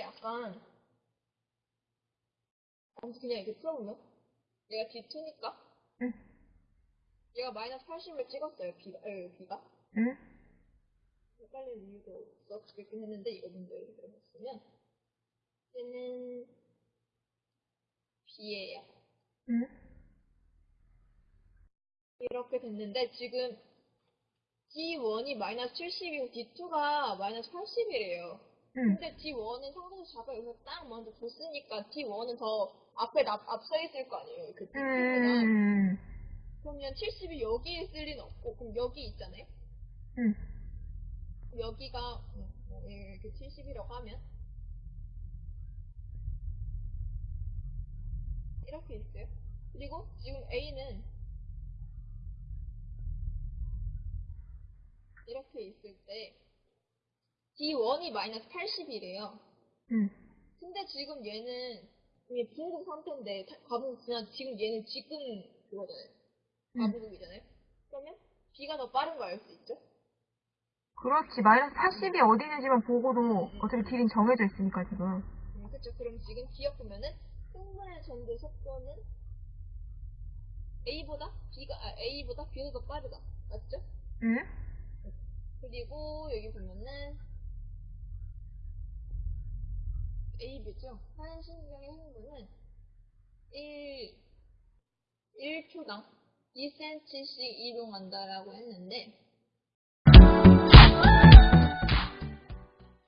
약간 아무튼 그냥 이렇게 풀어보면 얘가 D2니까 응. 얘가 마이너스 80을 찍었어요 B가 에, B가 응? 헷갈릴 이유도 없겠긴 했는데 이거 먼저 해봤으면 얘는 B예요 응? 이렇게 됐는데 지금 D1이 마이너스 70이고 D2가 마이너스 80이래요 응. 근데 D1은 상대에서 잡아 여기서 딱 먼저 줬으니까 D1은 더 앞에 앞, 앞서 있을 거 아니에요 그 D2보다 음. 그러면 70이 여기에 있을 리는 없고 그럼 여기 있잖아요 응. 여기가 음, 뭐 이렇게 70이라고 하면 이렇게 있어요 그리고 지금 A는 이렇게 있을 때 D1이 마이너스 80이래요 응. 근데 지금 얘는 이게 중국 상태인데 타- 가분 그냥 지금 얘는 지금 그거잖아요. 응. 가분국이잖아요. 그러면 B가 더 빠른 거 알 수 있죠? 그렇지. 마이너스 80이 어디 있는지만 보고도 어차피 길이 정해져 있으니까 지금. 음, 그쵸. 그럼 지금 기억하면은 흥분의 전도 속도는 A보다 B가 아, A보다 B가 더 빠르다. 맞죠? 응? 그리고 여기 보면은 AB죠. 한 신경의 흥분은 1 1초당 2cm씩 이동한다라고 했는데